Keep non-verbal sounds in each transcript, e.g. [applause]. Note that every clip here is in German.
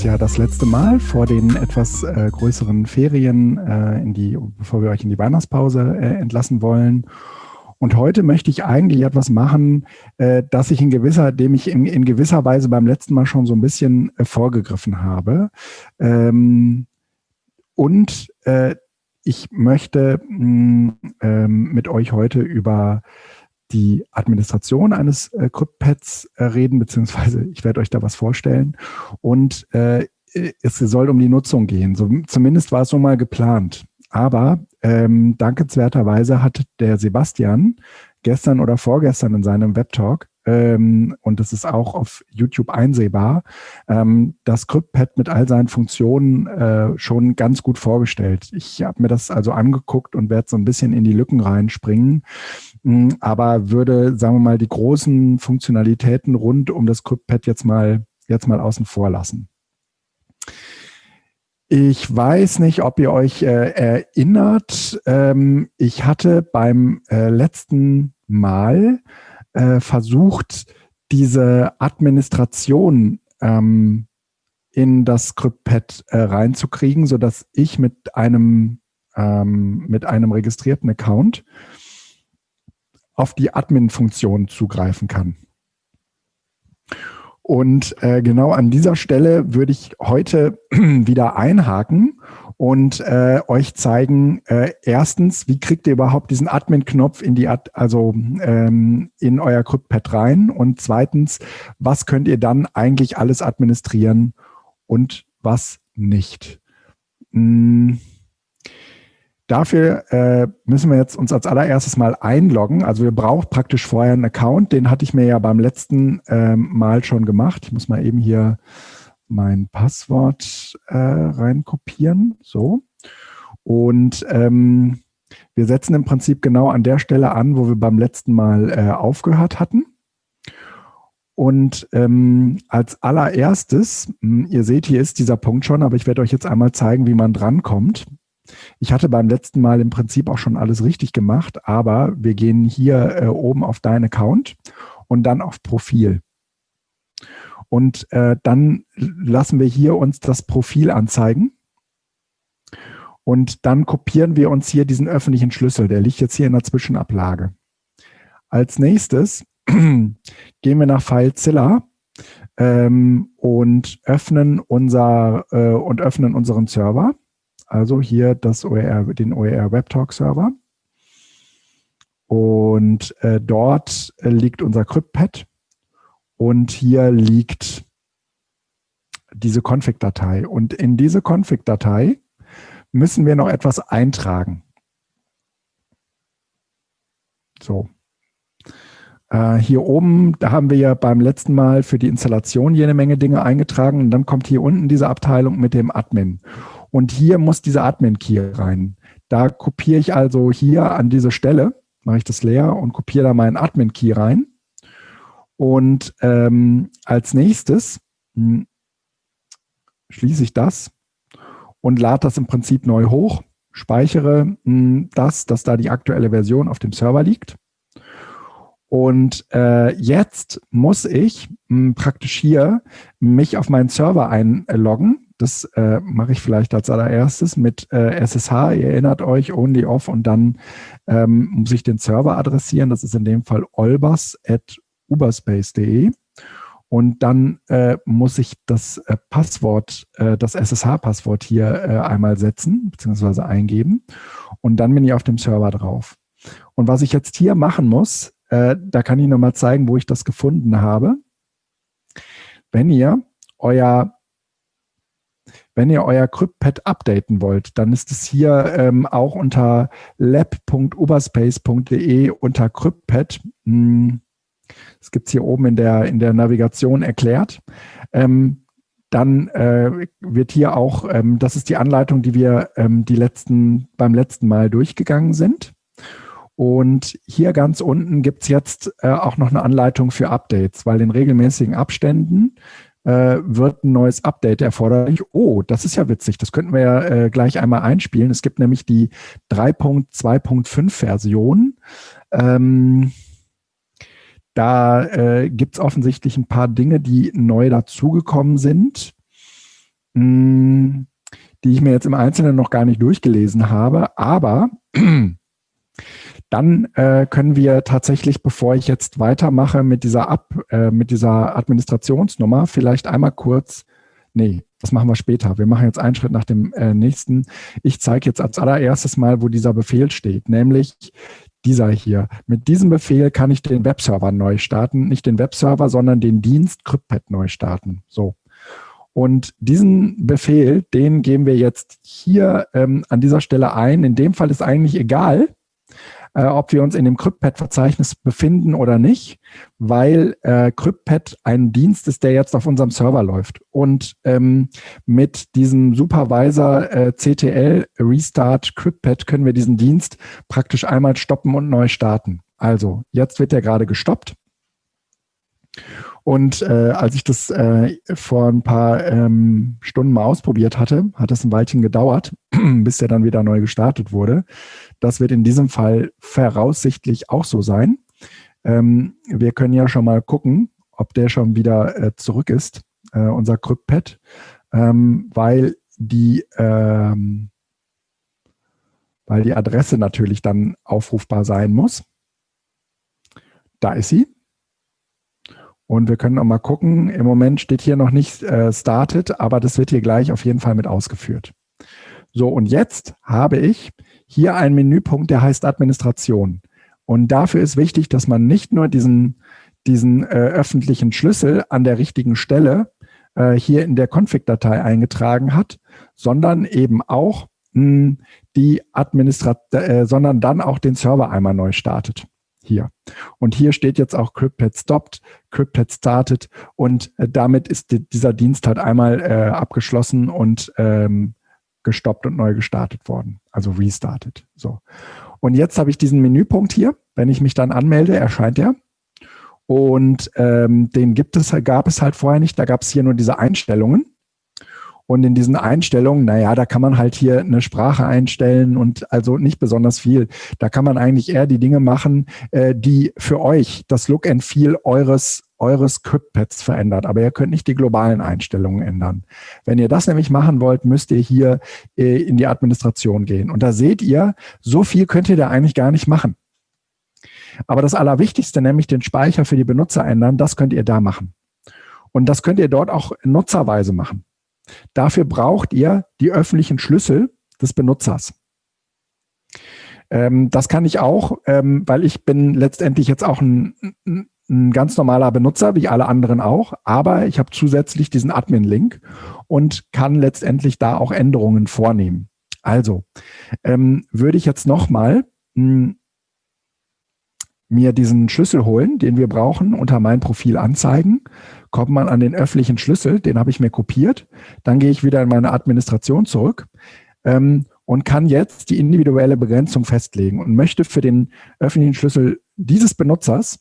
ist ja das letzte Mal vor den etwas äh, größeren Ferien, äh, in die, bevor wir euch in die Weihnachtspause äh, entlassen wollen. Und heute möchte ich eigentlich etwas machen, äh, das ich in gewisser, dem ich in, in, gewisser Weise beim letzten Mal schon so ein bisschen äh, vorgegriffen habe. Ähm, und äh, ich möchte mh, mm, ähm, mit euch heute über die Administration eines äh, CryptPads äh, reden, beziehungsweise [laughs] ich werde euch da was vorstellen. Und äh, es soll um die Nutzung gehen. So, zumindest war es so mal geplant. Aber ähm, dankenswerterweise hat der Sebastian gestern oder vorgestern in seinem Webtalk ähm, und das ist auch auf YouTube einsehbar, ähm, das CryptPad mit all seinen Funktionen äh, schon ganz gut vorgestellt. Ich habe mir das also angeguckt und werde so ein bisschen in die Lücken reinspringen, mh, aber würde, sagen wir mal, die großen Funktionalitäten rund um das CryptPad jetzt mal, jetzt mal außen vor lassen. Ich weiß nicht, ob ihr euch äh, erinnert. Ähm, ich hatte beim äh, letzten Mal äh, versucht, diese Administration ähm, in das ScriptPad äh, reinzukriegen, sodass ich mit einem, ähm, mit einem registrierten Account auf die Admin-Funktion zugreifen kann. Und äh, genau an dieser Stelle würde ich heute [clears throat] wieder einhaken und äh, euch zeigen, äh, erstens, wie kriegt ihr überhaupt diesen Admin-Knopf in die Ad also ähm, in euer CryptPad rein und zweitens, was könnt ihr dann eigentlich alles administrieren und was nicht. Hm. Dafür äh, müssen wir jetzt uns als allererstes mal einloggen. Also wir brauchen praktisch vorher einen Account. Den hatte ich mir ja beim letzten ähm, Mal schon gemacht. Ich muss mal eben hier mein Passwort äh, reinkopieren. So. Und ähm, wir setzen im Prinzip genau an der Stelle an, wo wir beim letzten Mal äh, aufgehört hatten. Und ähm, als allererstes, hm, ihr seht, hier ist dieser Punkt schon, aber ich werde euch jetzt einmal zeigen, wie man drankommt. Ich hatte beim letzten Mal im Prinzip auch schon alles richtig gemacht, aber wir gehen hier äh, oben auf Dein Account und dann auf Profil. Und äh, dann lassen wir hier uns das Profil anzeigen. Und dann kopieren wir uns hier diesen öffentlichen Schlüssel. Der liegt jetzt hier in der Zwischenablage. Als nächstes [clears throat] gehen wir nach FileZilla ähm, und öffnen unser äh, und öffnen unseren Server. Also hier das OER, den OER WebTalk Server. Und äh, dort äh, liegt unser CryptPad und hier liegt diese Config-Datei. Und in diese Config-Datei müssen wir noch etwas eintragen. So. Äh, hier oben, da haben wir ja beim letzten Mal für die Installation jede Menge Dinge eingetragen und dann kommt hier unten diese Abteilung mit dem Admin. Und hier muss dieser Admin-Key rein. Da kopiere ich also hier an diese Stelle, mache ich das leer und kopiere da meinen Admin-Key rein. Und ähm, als nächstes hm, schließe ich das und lade das im Prinzip neu hoch, speichere hm, das, dass da die aktuelle Version auf dem Server liegt. Und äh, jetzt muss ich mh, hm, praktisch hier mich auf meinen Server einloggen. Das äh, mache ich vielleicht als allererstes mit äh, SSH. Ihr erinnert euch, only off und dann ähm, muss ich den Server adressieren. Das ist in dem Fall olbas uberspace.de und dann äh, muss ich das äh, Passwort, äh, das SSH-Passwort hier äh, einmal setzen bzw. eingeben und dann bin ich auf dem Server drauf. Und was ich jetzt hier machen muss, äh, da kann ich nochmal zeigen, wo ich das gefunden habe. Wenn ihr euer wenn ihr euer CryptPad updaten wollt, dann ist es hier ähm, auch unter lab.uberspace.de unter CryptPad. Hm, das gibt es hier oben in der, in der Navigation erklärt. Ähm, dann äh, wird hier auch, ähm, das ist die Anleitung, die wir ähm, die letzten, beim letzten Mal durchgegangen sind. Und hier ganz unten gibt es jetzt äh, auch noch eine Anleitung für Updates, weil in regelmäßigen Abständen äh, wird ein neues Update erforderlich. Oh, das ist ja witzig. Das könnten wir ja äh, gleich einmal einspielen. Es gibt nämlich die 3.2.5 Version. Ähm, da äh, gibt es offensichtlich ein paar Dinge, die neu dazugekommen sind. mh, hm, die ich mir jetzt im Einzelnen noch gar nicht durchgelesen habe, aber dann äh, können wir tatsächlich, bevor ich jetzt weitermache mit dieser, Ab, äh, mit dieser Administrationsnummer, vielleicht einmal kurz, nee, das machen wir später. Wir machen jetzt einen Schritt nach dem äh, nächsten. Ich zeige jetzt als allererstes mal, wo dieser Befehl steht, nämlich dieser hier. Mit diesem Befehl kann ich den Webserver neu starten, nicht den Webserver, sondern den Dienst CryptPad neu starten. So. Und diesen Befehl, den geben wir jetzt hier ähm, an dieser Stelle ein. In dem Fall ist eigentlich egal, äh, ob wir uns in dem CryptPad-Verzeichnis befinden oder nicht, weil äh, CryptPad ein Dienst ist, der jetzt auf unserem Server läuft. Und ähm, mit diesem Supervisor äh, CTL Restart CryptPad können wir diesen Dienst praktisch einmal stoppen und neu starten. Also jetzt wird er gerade gestoppt. Und äh, als ich das äh, vor ein paar ähm, Stunden mal ausprobiert hatte, hat es ein Weilchen gedauert, [clears throat] bis der dann wieder neu gestartet wurde. Das wird in diesem Fall voraussichtlich auch so sein. Ähm, wir können ja schon mal gucken, ob der schon wieder äh, zurück ist, äh, unser CryptPad, ähm, weil die ähm, weil die Adresse natürlich dann aufrufbar sein muss. Da ist sie. Und wir können auch mal gucken, im Moment steht hier noch nicht äh, started, aber das wird hier gleich auf jeden Fall mit ausgeführt. So, und jetzt habe ich hier einen Menüpunkt, der heißt Administration. Und dafür ist wichtig, dass man nicht nur diesen, diesen äh, öffentlichen Schlüssel an der richtigen Stelle äh, hier in der Config-Datei eingetragen hat, sondern eben auch mh, hm, die Administrat äh, sondern dann auch den Server einmal neu startet hier. Und hier steht jetzt auch CryptPad stopped, CryptPad started und äh, damit ist die, dieser Dienst halt einmal äh, abgeschlossen und ähm, gestoppt und neu gestartet worden, also restartet. So. Und jetzt habe ich diesen Menüpunkt hier. Wenn ich mich dann anmelde, erscheint er. Und ähm, den gibt es, gab es halt vorher nicht. Da gab es hier nur diese Einstellungen. Und in diesen Einstellungen, naja, da kann man halt hier eine Sprache einstellen und also nicht besonders viel. Da kann man eigentlich eher die Dinge machen, äh, die für euch das Look and Feel eures eures CryptPads verändert, aber ihr könnt nicht die globalen Einstellungen ändern. Wenn ihr das nämlich machen wollt, müsst ihr hier äh, in die Administration gehen. Und da seht ihr, so viel könnt ihr da eigentlich gar nicht machen. Aber das Allerwichtigste, nämlich den Speicher für die Benutzer ändern, das könnt ihr da machen. Und das könnt ihr dort auch nutzerweise machen. Dafür braucht ihr die öffentlichen Schlüssel des Benutzers. Ähm, das kann ich auch, ähm, weil ich bin letztendlich jetzt auch ein, ein ganz normaler Benutzer, wie alle anderen auch, aber ich habe zusätzlich diesen Admin-Link und kann letztendlich da auch Änderungen vornehmen. Also ähm, würde ich jetzt nochmal hm, mir diesen Schlüssel holen, den wir brauchen, unter mein Profil anzeigen kommt man an den öffentlichen Schlüssel, den habe ich mir kopiert. Dann gehe ich wieder in meine Administration zurück ähm, und kann jetzt die individuelle Begrenzung festlegen und möchte für den öffentlichen Schlüssel dieses Benutzers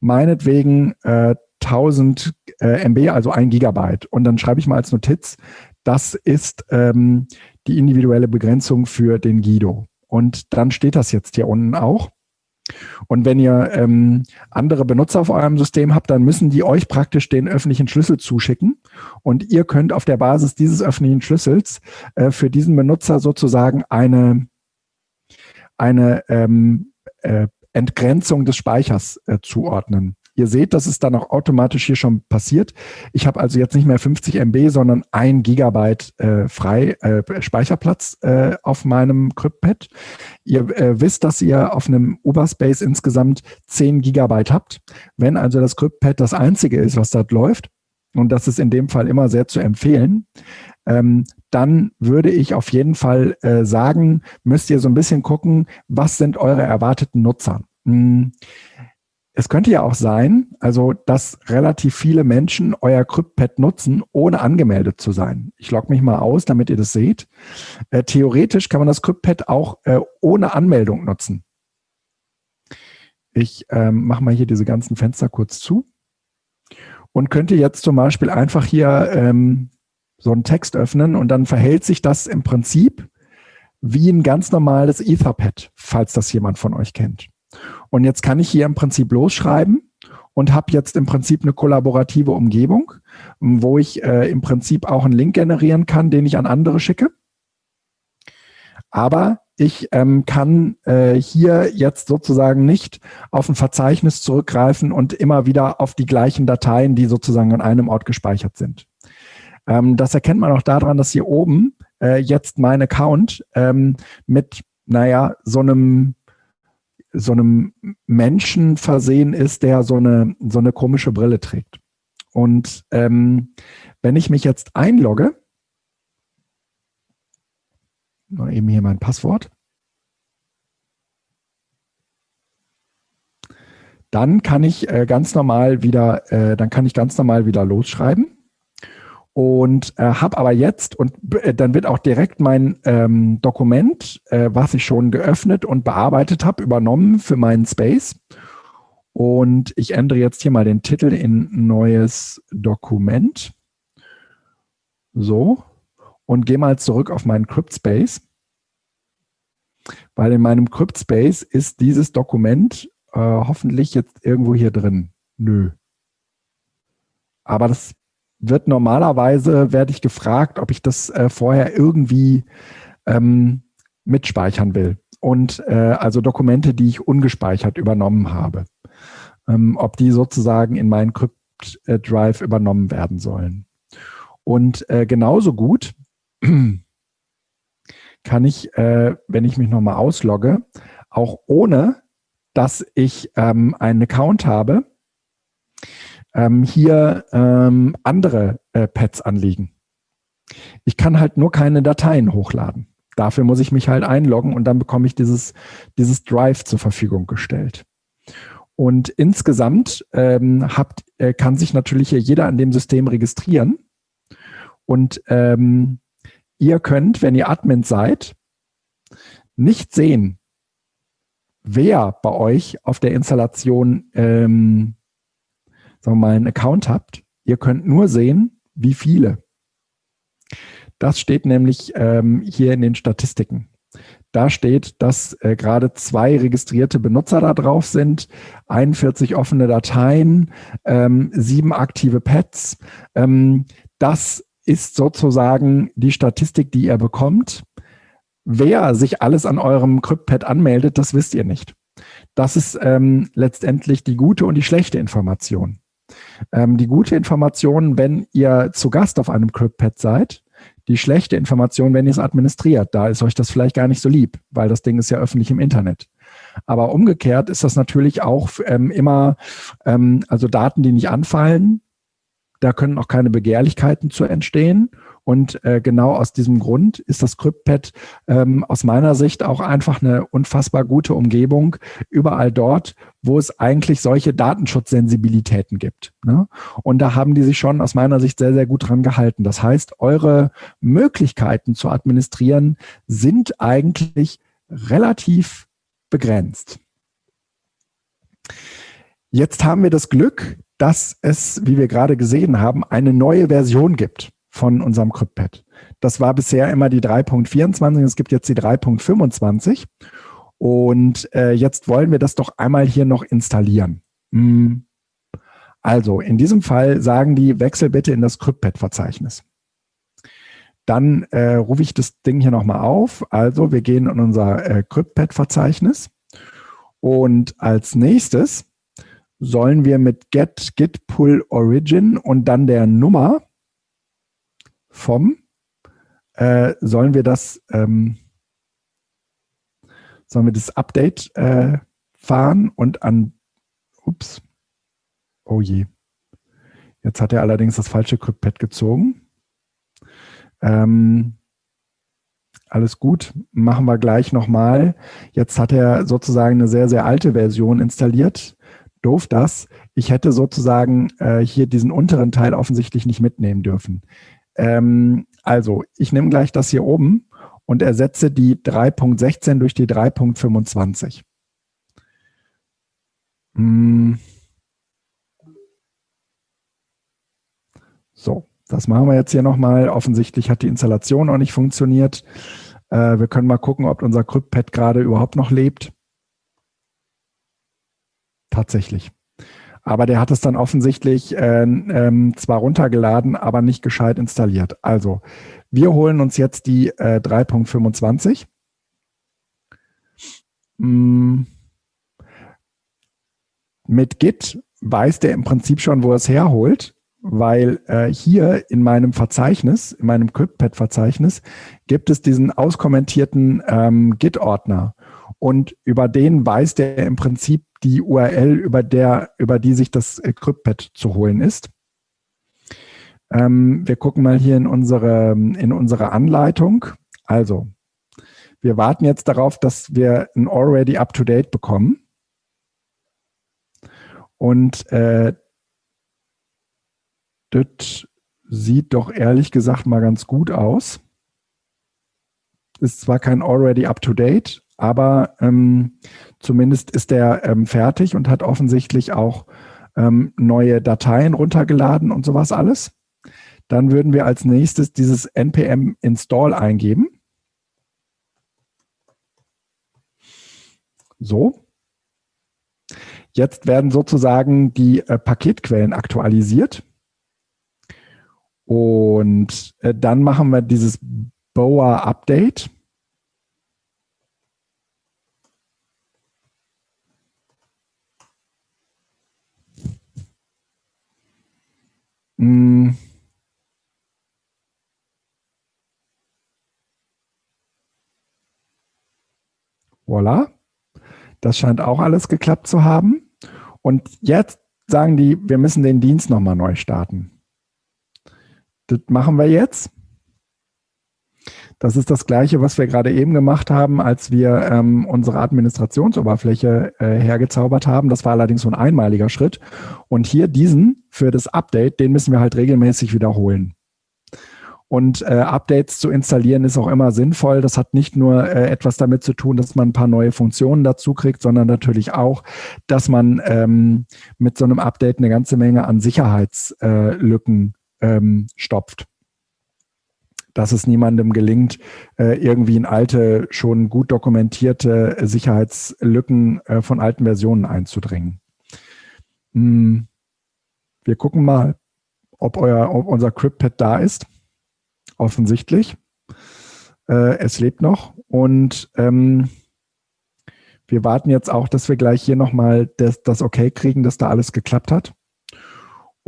meinetwegen äh, 1000 äh, MB, also ein Gigabyte. Und dann schreibe ich mal als Notiz, das ist ähm, die individuelle Begrenzung für den Guido. Und dann steht das jetzt hier unten auch. Und wenn ihr ähm, andere Benutzer auf eurem System habt, dann müssen die euch praktisch den öffentlichen Schlüssel zuschicken. Und ihr könnt auf der Basis dieses öffentlichen Schlüssels äh, für diesen Benutzer sozusagen eine, eine ähm, äh, Entgrenzung des Speichers äh, zuordnen. Ihr seht, dass es dann auch automatisch hier schon passiert. Ich habe also jetzt nicht mehr 50 MB, sondern ein Gigabyte äh, frei äh, Speicherplatz äh, auf meinem CryptPad. Ihr äh, wisst, dass ihr auf einem Uberspace insgesamt 10 Gigabyte habt. Wenn also das CryptPad das einzige ist, was dort läuft, und das ist in dem Fall immer sehr zu empfehlen, ähm, dann würde ich auf jeden Fall äh, sagen, müsst ihr so ein bisschen gucken, was sind eure erwarteten Nutzer. Hm es könnte ja auch sein, also dass relativ viele Menschen euer CryptPad nutzen, ohne angemeldet zu sein. Ich logge mich mal aus, damit ihr das seht. Äh, theoretisch kann man das CryptPad auch äh, ohne Anmeldung nutzen. Ich ähm, mache mal hier diese ganzen Fenster kurz zu und könnte jetzt zum Beispiel einfach hier ähm, so einen Text öffnen und dann verhält sich das im Prinzip wie ein ganz normales Etherpad, falls das jemand von euch kennt. Und jetzt kann ich hier im Prinzip losschreiben und habe jetzt im Prinzip eine kollaborative Umgebung, wo ich äh, im Prinzip auch einen Link generieren kann, den ich an andere schicke. Aber ich ähm, kann äh, hier jetzt sozusagen nicht auf ein Verzeichnis zurückgreifen und immer wieder auf die gleichen Dateien, die sozusagen an einem Ort gespeichert sind. Ähm, das erkennt man auch daran, dass hier oben äh, jetzt mein Account ähm, mit, naja, so einem so einem Menschen versehen ist, der so eine, so eine komische Brille trägt. Und ähm, wenn ich mich jetzt einlogge, mal eben hier mein Passwort, dann kann ich äh, ganz normal wieder, äh, dann kann ich ganz normal wieder losschreiben und äh, habe aber jetzt und äh, dann wird auch direkt mein ähm, Dokument, äh, was ich schon geöffnet und bearbeitet habe, übernommen für meinen Space. Und ich ändere jetzt hier mal den Titel in neues Dokument. So. Und gehe mal zurück auf meinen CryptSpace. Weil in meinem CryptSpace ist dieses Dokument äh, hoffentlich jetzt irgendwo hier drin. Nö. Aber das wird normalerweise, werde ich gefragt, ob ich das äh, vorher irgendwie ähm, mitspeichern will. Und äh, also Dokumente, die ich ungespeichert übernommen habe. Ähm, ob die sozusagen in meinen Crypt Drive übernommen werden sollen. Und äh, genauso gut [clears throat] kann ich, äh, wenn ich mich nochmal auslogge, auch ohne, dass ich ähm, einen Account habe, ähm, hier ähm, andere äh, Pads anliegen. Ich kann halt nur keine Dateien hochladen. Dafür muss ich mich halt einloggen und dann bekomme ich dieses, dieses Drive zur Verfügung gestellt. Und insgesamt ähm, habt, äh, kann sich natürlich jeder an dem System registrieren. Und ähm, ihr könnt, wenn ihr Admin seid, nicht sehen, wer bei euch auf der Installation ähm, sagen wir mal, einen Account habt, ihr könnt nur sehen, wie viele. Das steht nämlich ähm, hier in den Statistiken. Da steht, dass äh, gerade zwei registrierte Benutzer da drauf sind, 41 offene Dateien, ähm, sieben aktive Pads. Ähm, das ist sozusagen die Statistik, die ihr bekommt. Wer sich alles an eurem CryptPad anmeldet, das wisst ihr nicht. Das ist ähm, letztendlich die gute und die schlechte Information. Ähm, die gute Information, wenn ihr zu Gast auf einem CryptPad seid, die schlechte Information, wenn ihr es administriert. Da ist euch das vielleicht gar nicht so lieb, weil das Ding ist ja öffentlich im Internet. Aber umgekehrt ist das natürlich auch ähm, immer, ähm, also Daten, die nicht anfallen, da können auch keine Begehrlichkeiten zu entstehen. Und äh, genau aus diesem Grund ist das CryptPad ähm, aus meiner Sicht auch einfach eine unfassbar gute Umgebung, überall dort, wo es eigentlich solche Datenschutzsensibilitäten gibt. Ne? Und da haben die sich schon aus meiner Sicht sehr, sehr gut dran gehalten. Das heißt, eure Möglichkeiten zu administrieren sind eigentlich relativ begrenzt. Jetzt haben wir das Glück, dass es, wie wir gerade gesehen haben, eine neue Version gibt von unserem CryptPad. Das war bisher immer die 3.24, es gibt jetzt die 3.25 und äh, jetzt wollen wir das doch einmal hier noch installieren. Hm. Also in diesem Fall sagen die, wechsel bitte in das CryptPad-Verzeichnis. Dann äh, rufe ich das Ding hier nochmal auf. Also wir gehen in unser äh, CryptPad-Verzeichnis und als nächstes sollen wir mit get git pull origin und dann der Nummer vom, äh, sollen wir das, ähm, sollen wir das Update äh, fahren und an, ups, oh je, jetzt hat er allerdings das falsche CryptPad gezogen. Ähm, alles gut, machen wir gleich nochmal. Jetzt hat er sozusagen eine sehr, sehr alte Version installiert. Doof das. Ich hätte sozusagen äh, hier diesen unteren Teil offensichtlich nicht mitnehmen dürfen. Ähm, also, ich nehme gleich das hier oben und ersetze die 3.16 durch die 3.25. Hm. So, das machen wir jetzt hier nochmal. Offensichtlich hat die Installation auch nicht funktioniert. Äh, wir können mal gucken, ob unser CryptPad gerade überhaupt noch lebt. Tatsächlich. Aber der hat es dann offensichtlich äh, ähm, zwar runtergeladen, aber nicht gescheit installiert. Also, wir holen uns jetzt die äh, 3.25. Mm. Mit Git weiß der im Prinzip schon, wo er es herholt, weil äh, hier in meinem Verzeichnis, in meinem CryptPad-Verzeichnis, gibt es diesen auskommentierten ähm, Git-Ordner. Und über den weiß der im Prinzip die URL, über, der, über die sich das CryptPad zu holen ist. Ähm, wir gucken mal hier in unsere, in unsere Anleitung. Also, wir warten jetzt darauf, dass wir ein Already Up-to-Date bekommen. Und äh, das sieht doch ehrlich gesagt mal ganz gut aus. Ist zwar kein Already Up-to-Date, aber ähm, zumindest ist der ähm, fertig und hat offensichtlich auch ähm, neue Dateien runtergeladen und sowas alles. Dann würden wir als nächstes dieses npm install eingeben. So. Jetzt werden sozusagen die äh, Paketquellen aktualisiert. Und äh, dann machen wir dieses Boa Update. Mm. Voila. Das scheint auch alles geklappt zu haben. Und jetzt sagen die, wir müssen den Dienst nochmal neu starten. Das machen wir jetzt. Das ist das Gleiche, was wir gerade eben gemacht haben, als wir ähm, unsere Administrationsoberfläche äh, hergezaubert haben. Das war allerdings so ein einmaliger Schritt. Und hier diesen für das Update, den müssen wir halt regelmäßig wiederholen. Und äh, Updates zu installieren ist auch immer sinnvoll. Das hat nicht nur äh, etwas damit zu tun, dass man ein paar neue Funktionen dazu kriegt, sondern natürlich auch, dass man ähm, mit so einem Update eine ganze Menge an Sicherheitslücken ähm, stopft dass es niemandem gelingt, äh, irgendwie in alte, schon gut dokumentierte Sicherheitslücken äh, von alten Versionen einzudringen. Hm. Wir gucken mal, ob, euer, ob unser CryptPad da ist. Offensichtlich. Äh, es lebt noch und ähm, wir warten jetzt auch, dass wir gleich hier nochmal das, das Okay kriegen, dass da alles geklappt hat.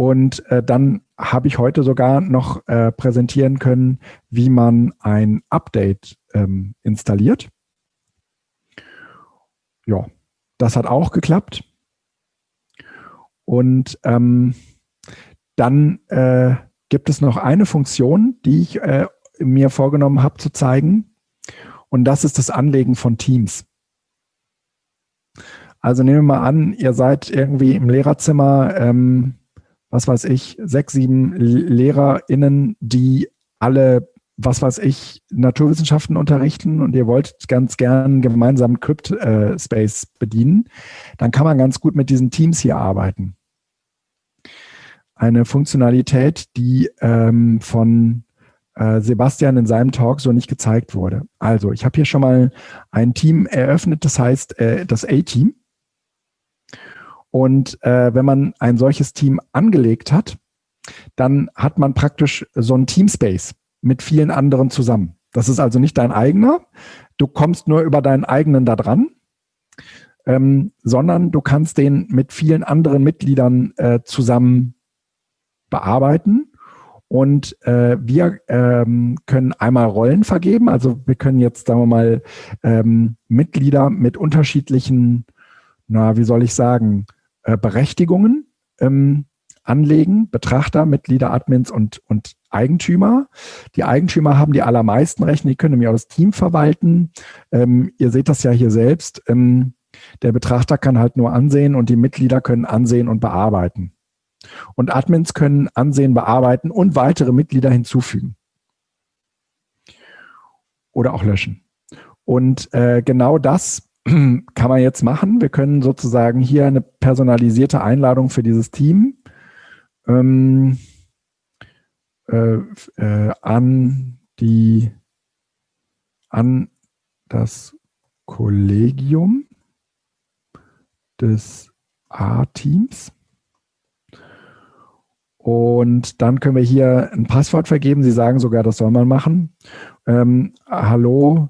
Und äh, dann habe ich heute sogar noch äh, präsentieren können, wie man ein Update ähm, installiert. Ja, das hat auch geklappt. Und ähm, dann äh, gibt es noch eine Funktion, die ich äh, mir vorgenommen habe zu zeigen. Und das ist das Anlegen von Teams. Also nehmen wir mal an, ihr seid irgendwie im Lehrerzimmer, ähm, was weiß ich, sechs, sieben LehrerInnen, die alle, was weiß ich, Naturwissenschaften unterrichten und ihr wollt ganz gern gemeinsam Crypt-Space äh, bedienen, dann kann man ganz gut mit diesen Teams hier arbeiten. Eine Funktionalität, die ähm, von äh, Sebastian in seinem Talk so nicht gezeigt wurde. Also, ich habe hier schon mal ein Team eröffnet, das heißt äh, das A-Team. Und äh, wenn man ein solches Team angelegt hat, dann hat man praktisch so ein Teamspace mit vielen anderen zusammen. Das ist also nicht dein eigener. Du kommst nur über deinen eigenen da dran, ähm, sondern du kannst den mit vielen anderen Mitgliedern äh, zusammen bearbeiten. Und äh, wir ähm, können einmal Rollen vergeben. Also wir können jetzt, sagen wir mal, ähm, Mitglieder mit unterschiedlichen, na, wie soll ich sagen, äh, Berechtigungen ähm, anlegen, Betrachter, Mitglieder, Admins und, und Eigentümer. Die Eigentümer haben die allermeisten Rechte, die können nämlich auch das Team verwalten. Ähm, ihr seht das ja hier selbst. Ähm, der Betrachter kann halt nur ansehen und die Mitglieder können ansehen und bearbeiten. Und Admins können ansehen, bearbeiten und weitere Mitglieder hinzufügen. Oder auch löschen. Und äh, genau das [clears throat] kann man jetzt machen. Wir können sozusagen hier eine personalisierte Einladung für dieses Team ähm, äh, äh, an die an das Kollegium des A-Teams Und dann können wir hier ein Passwort vergeben. Sie sagen sogar, das soll man machen. Ähm, hallo,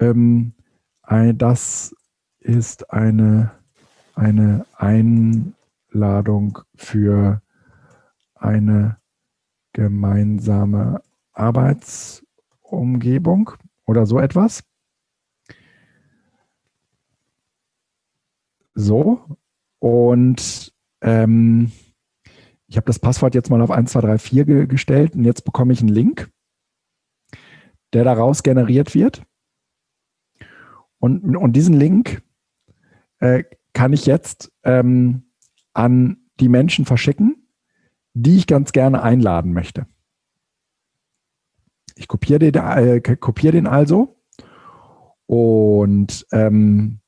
ähm, das ist eine, eine Einladung für eine gemeinsame Arbeitsumgebung oder so etwas. So, und ähm, ich habe das Passwort jetzt mal auf 1, 2, 3, 4 ge gestellt und jetzt bekomme ich einen Link, der daraus generiert wird. Und, und diesen Link äh, kann ich jetzt ähm, an die Menschen verschicken, die ich ganz gerne einladen möchte. Ich kopiere den, äh, kopiere den also und ähm,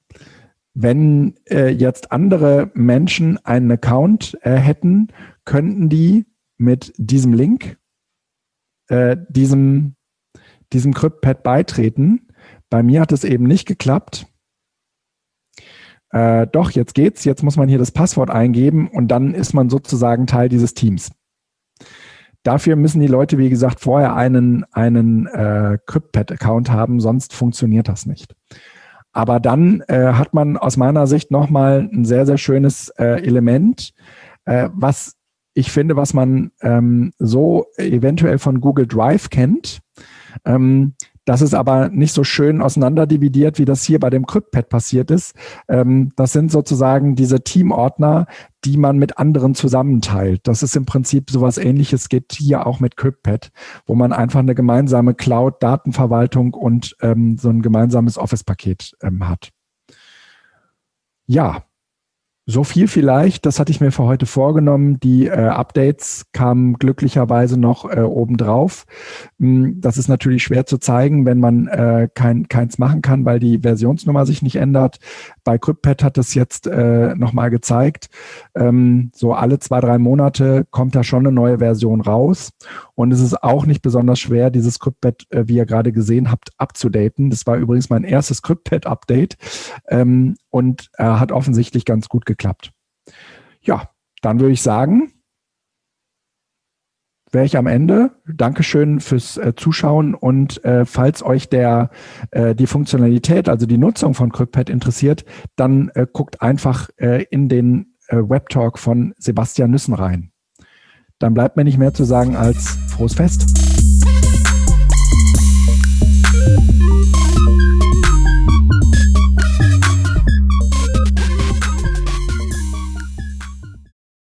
wenn äh, jetzt andere Menschen einen Account äh, hätten, könnten die mit diesem Link äh, diesem, diesem CryptPad beitreten. Bei mir hat es eben nicht geklappt. Äh, doch, jetzt geht's. Jetzt muss man hier das Passwort eingeben und dann ist man sozusagen Teil dieses Teams. Dafür müssen die Leute, wie gesagt, vorher einen, einen äh, CryptPad-Account haben, sonst funktioniert das nicht. Aber dann äh, hat man aus meiner Sicht nochmal ein sehr, sehr schönes äh, Element, äh, was ich finde, was man ähm, so eventuell von Google Drive kennt. Ähm, das ist aber nicht so schön auseinanderdividiert, wie das hier bei dem CryptPad passiert ist. Ähm, das sind sozusagen diese Teamordner, die man mit anderen zusammenteilt. Das ist im Prinzip sowas ähnliches, geht hier auch mit CryptPad, wo man einfach eine gemeinsame Cloud-Datenverwaltung und ähm, so ein gemeinsames Office-Paket ähm, hat. Ja, so viel vielleicht, das hatte ich mir für heute vorgenommen. Die äh, Updates kamen glücklicherweise noch äh, obendrauf. Hm, das ist natürlich schwer zu zeigen, wenn man äh, kein, keins machen kann, weil die Versionsnummer sich nicht ändert. Bei CryptPad hat es jetzt äh, nochmal gezeigt. Ähm, so alle zwei, drei Monate kommt da schon eine neue Version raus. Und es ist auch nicht besonders schwer, dieses CryptPad, äh, wie ihr gerade gesehen habt, abzudaten. Das war übrigens mein erstes CryptPad-Update. Ähm, und äh, hat offensichtlich ganz gut geklappt. Ja, dann würde ich sagen, wäre ich am Ende. Dankeschön fürs äh, Zuschauen und äh, falls euch der äh, die Funktionalität, also die Nutzung von CryptPad interessiert, dann äh, guckt einfach äh, in den äh, Webtalk von Sebastian Nüssen rein. Dann bleibt mir nicht mehr zu sagen als frohes Fest.